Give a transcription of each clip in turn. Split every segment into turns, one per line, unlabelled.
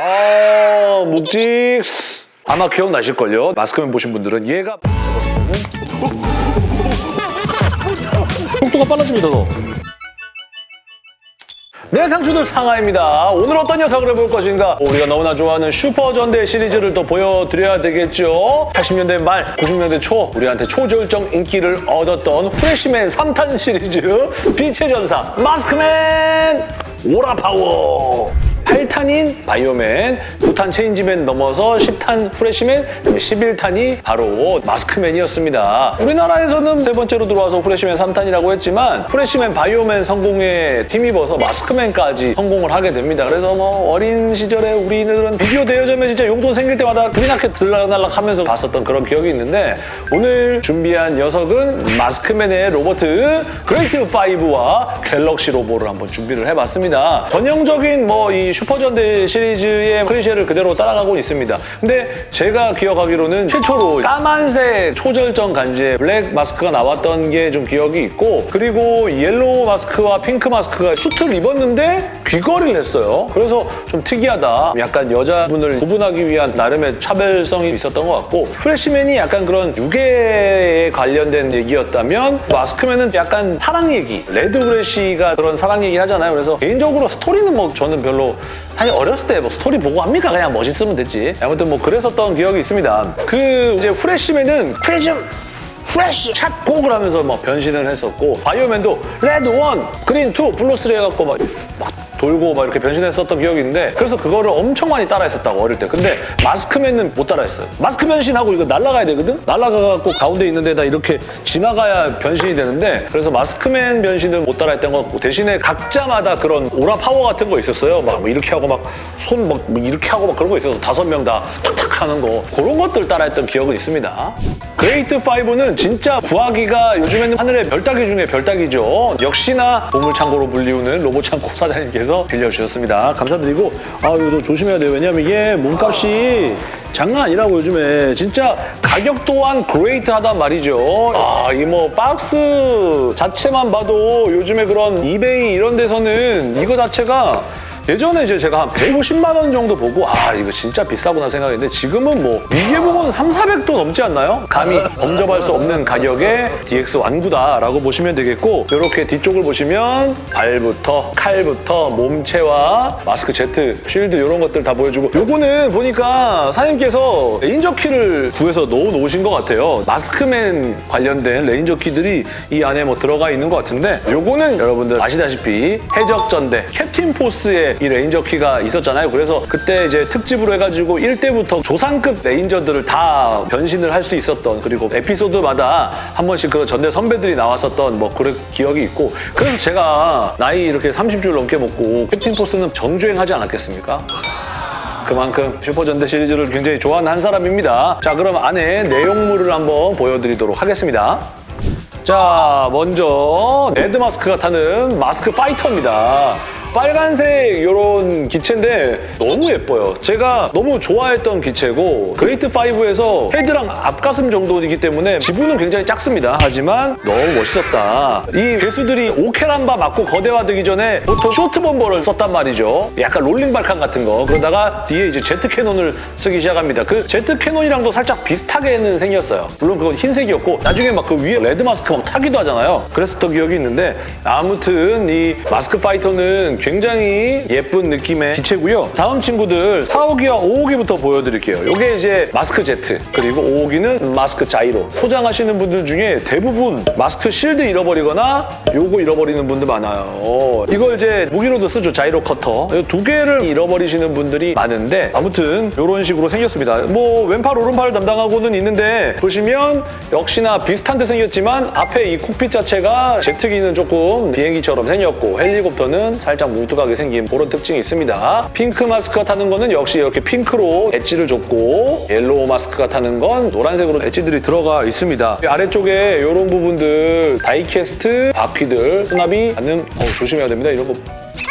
아 묵직 아마 기억나실걸요? 마스크맨 보신 분들은 얘가 속도가 빨라집니다 더. 네, 상추들 상하입니다. 오늘 어떤 녀석을 해볼 것인가? 우리가 너무나 좋아하는 슈퍼전대 시리즈를 또 보여드려야 되겠죠? 80년대 말, 90년대 초 우리한테 초절정 인기를 얻었던 프레시맨 3탄 시리즈 빛의 전사 마스크맨 aura power 8탄인 바이오맨, 9탄 체인지맨 넘어서 10탄 프레시맨, 11탄이 바로 마스크맨이었습니다. 우리나라에서는 세 번째로 들어와서 프레시맨 3탄이라고 했지만 프레시맨 바이오맨 성공에 힘입어서 마스크맨까지 성공을 하게 됩니다. 그래서 뭐 어린 시절에 우리들은 비디오 대여점에 진짜 용돈 생길 때마다 부리나케 들락날락 하면서 봤었던 그런 기억이 있는데 오늘 준비한 녀석은 마스크맨의 로봇 그레이트 5와 갤럭시 로보를 한번 준비를 해봤습니다. 전형적인 뭐이 슈퍼전대 시리즈의 클리셰를 그대로 따라가고 있습니다. 근데 제가 기억하기로는 최초로 까만색 초절정 간지의 블랙 마스크가 나왔던 게 좀 기억이 있고 그리고 옐로우 마스크와 핑크 마스크가 수트를 입었는데 귀걸이를 했어요. 그래서 좀 특이하다. 약간 여자분을 구분하기 위한 나름의 차별성이 있었던 것 같고 프레시맨이 약간 그런 유괴에 관련된 얘기였다면 마스크맨은 약간 사랑 얘기 레드 프레시가 그런 사랑 얘기 하잖아요. 그래서 개인적으로 스토리는 뭐 저는 별로 사실 어렸을 때 뭐 스토리 보고 합니까? 그냥 멋있으면 됐지. 아무튼 뭐 그랬었던 기억이 있습니다. 그 이제 프레시맨은 프레즘 프레쉬 샷 곡을 하면서 막 변신을 했었고 바이오맨도 red one, green two, blue three 해갖고 막, 막 돌고 막 이렇게 변신했었던 기억이 있는데 그래서 그거를 엄청 많이 따라했었다고 어릴 때. 근데 마스크맨은 못 따라했어요. 마스크 변신하고 이거 날아가야 되거든? 날아가갖고 가운데 있는 데다 이렇게 지나가야 변신이 되는데 그래서 마스크맨 변신은 못 따라했던 것 같고 대신에 각자마다 그런 aura power 같은 거 있었어요. 막 이렇게 하고 막 손막 이렇게 하고 막 그런 거 있어서 다섯 명 다 탁탁 하는 거 그런 것들 따라했던 기억은 있습니다 그레이트 5는 진짜 구하기가 요즘에는 하늘의 별따기 중에 별따기죠. 역시나 보물창고로 불리우는 로봇창고 사장님께서 빌려주셨습니다. 감사드리고 아 이거 조심해야 돼요. 왜냐면 이게 몸값이 장난 아니라고 요즘에 진짜 가격 또한 great하단 말이죠. 아, 이 뭐 박스 자체만 봐도 요즘에 그런 이베이 이런 데서는 이거 자체가 예전에 이제 제가 한 150만 원 정도 보고 아 이거 진짜 비싸구나 생각했는데 지금은 뭐 보면 3, 400도 넘지 않나요? 감히 범접할 수 없는 가격의 DX 완구다라고 보시면 되겠고 이렇게 뒤쪽을 보시면 발부터 칼부터 몸체와 마스크 제트, shield 이런 것들 다 보여주고 요거는 보니까 사장님께서 ranger key를 구해서 넣어 놓으신 것 같아요. 마스크맨 관련된 ranger key들이 이 안에 뭐 들어가 있는 것 같은데 요거는 여러분들 아시다시피 해적전대 캡틴 포스의 이 ranger key가 있었잖아요. 그래서 그때 이제 특집으로 해가지고 1대부터 조상급 ranger들을 다 변신을 할 수 있었던 그리고 에피소드마다 한 번씩 그 전대 선배들이 나왔었던 뭐 그런 기억이 있고 그래서 제가 나이 이렇게 30줄 넘게 먹고 캡틴 포스는 정주행하지 않았겠습니까? 그만큼 슈퍼전대 시리즈를 굉장히 좋아하는 한 사람입니다. 자, 그럼 안에 내용물을 한번 보여드리도록 하겠습니다. 자, 먼저 레드 마스크가 타는 마스크 파이터입니다. 빨간색 이런 기체인데 너무 예뻐요. 제가 너무 좋아했던 기체고 그레이트 5에서 head랑 앞가슴 정도이기 때문에 지분은 굉장히 작습니다. 하지만 너무 멋있었다. 이 괴수들이 오케란바 맞고 거대화되기 전에 보통 shot bomber를 썼단 말이죠. 약간 rolling vulcan 같은 거. 그러다가 뒤에 이제 jet cannon을 쓰기 시작합니다. 그 jet cannon이랑도 살짝 비슷하게는 생겼어요. 물론 그건 흰색이었고 나중에 막 그 위에 레드 마스크 막 타기도 하잖아요. 그랬었던 기억이 있는데 아무튼 이 마스크 파이터는 굉장히 예쁜 느낌의 기체고요. 다음 친구들 4호기와 5호기부터 보여드릴게요. 이게 이제 마스크 제트 그리고 5호기는 마스크 자이로 소장하시는 분들 중에 대부분 마스크 실드 잃어버리거나 요거 잃어버리는 분들 많아요. 이걸 이제 무기로도 쓰죠. 자이로 커터. 이두 개를 잃어버리시는 분들이 많은데 아무튼 이런 식으로 생겼습니다. 뭐 왼팔 오른팔 담당하고는 있는데 보시면 역시나 비슷한 듯 생겼지만 앞에 이 cockpit 자체가 제트기는 조금 비행기처럼 생겼고 헬리콥터는 살짝 뭉툭하게 생긴 그런 특징이 있습니다. 핑크 마스크가 타는 거는 역시 이렇게 핑크로 엣지를 줬고 옐로우 마스크가 타는 건 노란색으로 edge들이 들어가 있습니다. 아래쪽에 이런 부분들 die-cast, 바퀴들, 수납이 가능... 어, 조심해야 됩니다. 이런 거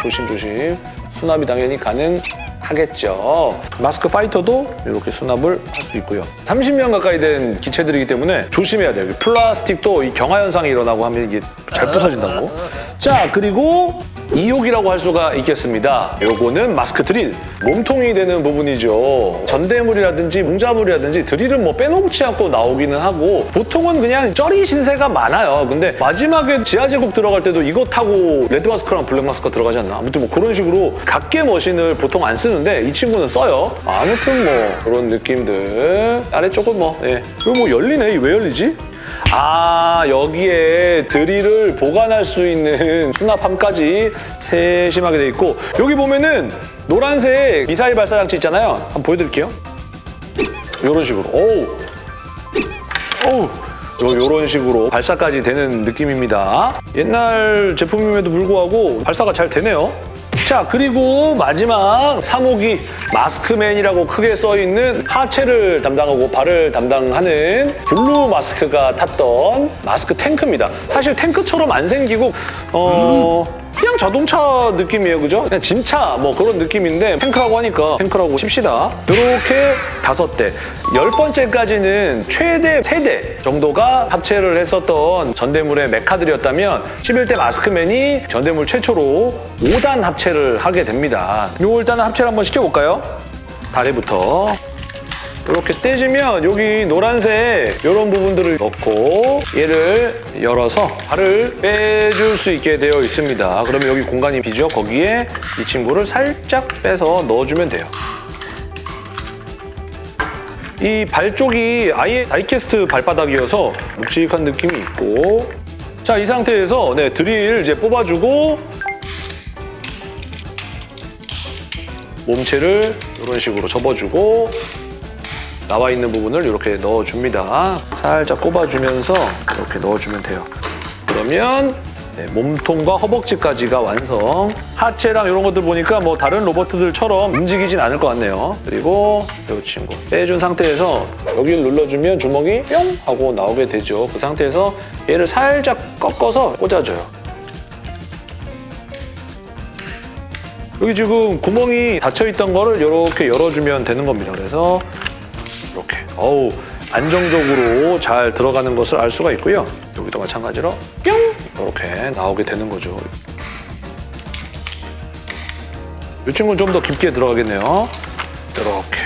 조심조심. 수납이 당연히 가능 하겠죠. 마스크 파이터도 이렇게 수납을 할 수 있고요. 30년 가까이 된 기체들이기 때문에 조심해야 돼요. 플라스틱도 이 경화 현상이 일어나고 하면 이게 잘 부서진다고. 자, 그리고 2호기라고 할 수가 있겠습니다. 요거는 마스크 드릴, 몸통이 되는 부분이죠. 전대물이라든지 용자물이라든지 드릴은 뭐 빼놓지 않고 나오기는 하고 보통은 그냥 쩌리 신세가 많아요. 근데 마지막에 지하제국 들어갈 때도 이거 타고 레드 마스크랑 블랙 마스크가 들어가지 않나? 아무튼 뭐 그런 식으로 각개 machine을 보통 안 쓰는데 이 친구는 써요. 아무튼 뭐 그런 느낌들. 아래쪽은 뭐, 예. 이거 뭐 열리네. 이 왜 열리지? 아 여기에 드릴을 보관할 수 있는 수납함까지 세심하게 돼 있고 여기 보면은 노란색 미사일 발사 장치 있잖아요. 한번 보여드릴게요. 이런 식으로. 오우. 오우. 요, 요런 식으로 발사까지 되는 느낌입니다. 옛날 제품임에도 불구하고 발사가 잘 되네요. 자, 그리고 마지막 3호기 마스크맨이라고 크게 써있는 하체를 담당하고 발을 담당하는 블루 마스크가 탔던 마스크 탱크입니다. 사실 탱크처럼 안 생기고 어... 그냥 자동차 느낌이에요, 그죠? 그냥 짐차 뭐 그런 느낌인데 탱크라고 하니까 탱크라고 칩시다. 이렇게 다섯 대. 열 번째까지는 최대 세 대 정도가 합체를 했었던 전대물의 메카들이었다면 11대 마스크맨이 전대물 최초로 5단 합체를 하게 됩니다. 요거 일단 합체를 한번 시켜볼까요? 다리부터. 이렇게 떼주면 여기 노란색 이런 부분들을 넣고 얘를 열어서 발을 빼줄 수 있게 되어 있습니다. 그러면 여기 공간이 비죠? 거기에 이 친구를 살짝 빼서 넣어주면 돼요. 이 발 쪽이 아예 다이캐스트 발바닥이어서 묵직한 느낌이 있고 자, 이 상태에서 네, 드릴 이제 뽑아주고 몸체를 이런 식으로 접어주고 나와 있는 부분을 이렇게 넣어줍니다. 살짝 꼽아주면서 이렇게 넣어주면 돼요. 그러면 네, 몸통과 허벅지까지가 완성. 하체랑 이런 것들 보니까 뭐 다른 로버트들처럼 움직이진 않을 것 같네요. 그리고 이 친구 빼준 상태에서 여기를 눌러주면 주먹이 뿅 하고 나오게 되죠. 그 상태에서 얘를 살짝 꺾어서 꽂아줘요. 여기 지금 구멍이 닫혀있던 거를 이렇게 열어주면 되는 겁니다. 그래서 이렇게 어우 안정적으로 잘 들어가는 것을 알 수가 있고요. 여기도 마찬가지로 뿅 이렇게 나오게 되는 거죠. 이 친구는 좀 더 깊게 들어가겠네요. 이렇게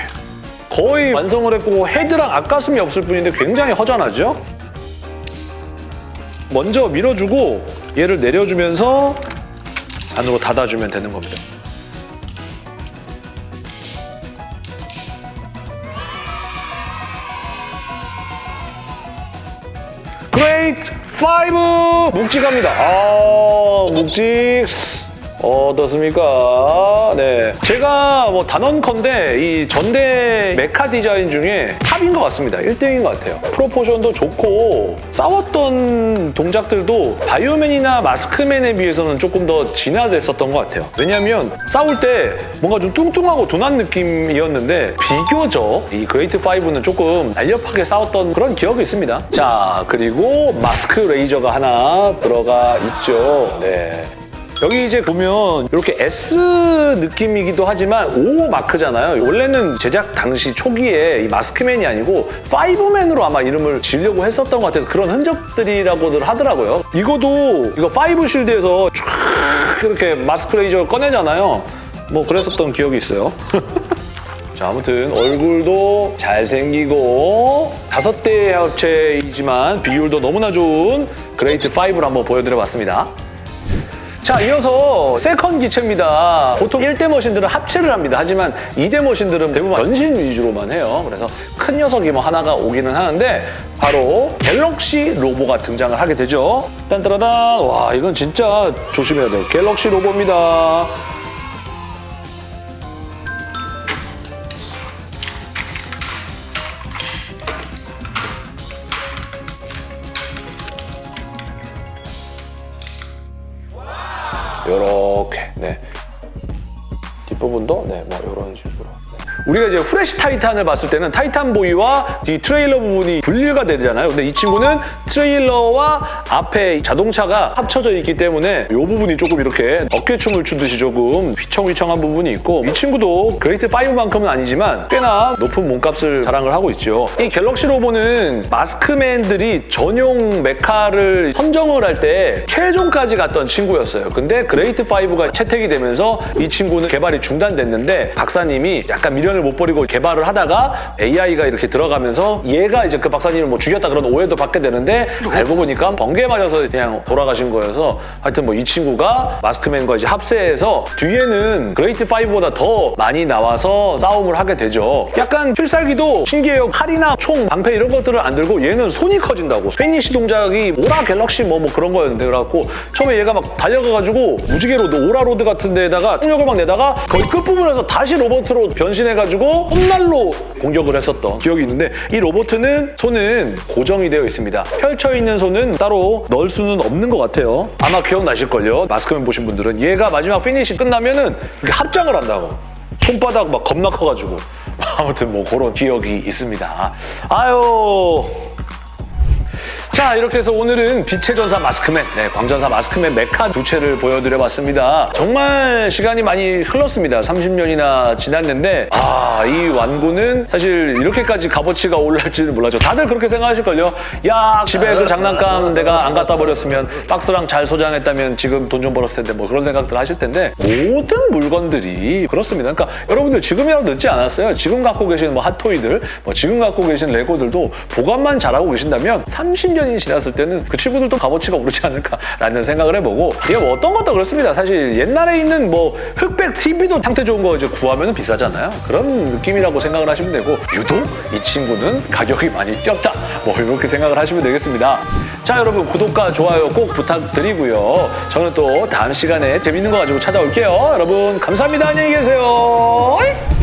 거의 완성을 했고 헤드랑 앞가슴이 없을 뿐인데 굉장히 허전하죠? 먼저 밀어주고 얘를 내려주면서 안으로 닫아주면 되는 겁니다. 5 묵직합니다. 아 묵직 어떻습니까? 네, 제가 뭐 단언컨대 이 전대 메카 디자인 중에 top인 것 같습니다. 1등인 것 같아요. 프로포션도 좋고 싸웠던 동작들도 바이오맨이나 마스크맨에 비해서는 조금 더 진화됐었던 것 같아요. 왜냐하면 싸울 때 뭔가 좀 뚱뚱하고 둔한 느낌이었는데 비교적 이 그레이트 5는 조금 날렵하게 싸웠던 그런 기억이 있습니다. 자, 그리고 마스크 레이저가 하나 들어가 있죠. 네. 여기 이제 보면 이렇게 S 느낌이기도 하지만 O 마크잖아요. 원래는 제작 당시 초기에 이 마스크맨이 아니고 파이브맨으로 아마 이름을 지으려고 했었던 것 같아서 그런 흔적들이라고들 하더라고요. 이거도 이거 파이브 shield에서 쫙 이렇게 마스크 레이저를 꺼내잖아요. 뭐 그랬었던 기억이 있어요. 자, 아무튼 얼굴도 잘생기고 다섯 대 합체이지만 비율도 너무나 좋은 그레이트 5를 한번 보여드려봤습니다. 자, 이어서 second 기체입니다. 보통 1대 machine들은 합체를 합니다. 하지만 2대 machine들은 대부분 변신 위주로만 해요. 그래서 큰 녀석이 뭐 하나가 오기는 하는데 바로 갤럭시 로보가 등장을 하게 되죠. 딴따라단! 와, 이건 진짜 조심해야 돼요. 갤럭시 로보입니다. 요렇게 네 뒷부분도 네 뭐 이런 식으로. 우리가 이제 후레쉬 타이탄을 봤을 때는 타이탄 보이와 이 트레일러 부분이 분리가 되잖아요. 근데 이 친구는 트레일러와 앞에 자동차가 합쳐져 있기 때문에 이 부분이 조금 이렇게 어깨춤을 추듯이 조금 휘청휘청한 부분이 있고 이 친구도 그레이트 5만큼은 아니지만 꽤나 높은 몸값을 자랑을 하고 있죠. 이 갤럭시 로보는 마스크맨들이 전용 메카를 선정을 할 때 최종까지 갔던 친구였어요. 근데 그레이트 5가 채택이 되면서 이 친구는 개발이 중단됐는데 박사님이 약간 미련을 못 버리고 개발을 하다가 AI가 이렇게 들어가면서 얘가 이제 그 박사님을 뭐 죽였다 그런 오해도 받게 되는데 알고 보니까 번개 맞아서 그냥 돌아가신 거여서 하여튼 뭐 이 친구가 마스크맨과 이제 합세해서 뒤에는 그레이트 5보다 더 많이 나와서 싸움을 하게 되죠. 약간 필살기도 신기해요. 칼이나 총, 방패 이런 것들을 안 들고 얘는 손이 커진다고. 피니시 동작이 오라 갤럭시 뭐, 뭐 그런 거였는데 그래갖고 처음에 얘가 막 달려가가지고 무지개 로드, 오라 로드 같은 데다가 폭력을 막 내다가 거의 끝부분에서 다시 로봇으로 변신해가지고 손날로 공격을 했었던 기억이 있는데 이 로봇은 손은 고정이 되어 있습니다. 펼쳐있는 손은 따로 넣을 수는 없는 것 같아요. 아마 기억나실걸요? 마스크맨 보신 분들은 얘가 마지막 피니시 끝나면은 이렇게 합장을 한다고. 손바닥 막 겁나 커가지고 아무튼 뭐 그런 기억이 있습니다. 아유 자 이렇게 해서 오늘은 빛의 전사 마스크맨, 네, 광전사 마스크맨 메카 두 체를 보여드려봤습니다. 정말 시간이 많이 흘렀습니다. 30년이나 지났는데 아 이 완구는 사실 이렇게까지 값어치가 올라갈지는 몰랐죠. 다들 그렇게 생각하실걸요. 야 집에 그 장난감 내가 안 갖다 버렸으면 박스랑 잘 소장했다면 지금 돈 좀 벌었을 텐데 뭐 그런 생각들 하실 텐데 모든 물건들이 그렇습니다. 그러니까 여러분들 지금이라도 늦지 않았어요. 지금 갖고 계신 뭐 핫토이들, 뭐 지금 갖고 계신 레고들도 보관만 잘하고 계신다면 30 년이 지났을 때는 그 친구들도 값어치가 오르지 않을까라는 생각을 해보고 이게 뭐 어떤 것도 그렇습니다. 사실 옛날에 있는 뭐 흑백 TV도 상태 좋은 거 이제 구하면 비싸잖아요. 그런 느낌이라고 생각을 하시면 되고 유독 이 친구는 가격이 많이 뛰었다. 뭐 이렇게 생각을 하시면 되겠습니다. 자 여러분 구독과 좋아요 꼭 부탁드리고요. 저는 또 다음 시간에 재밌는 거 가지고 찾아올게요. 여러분 감사합니다. 안녕히 계세요.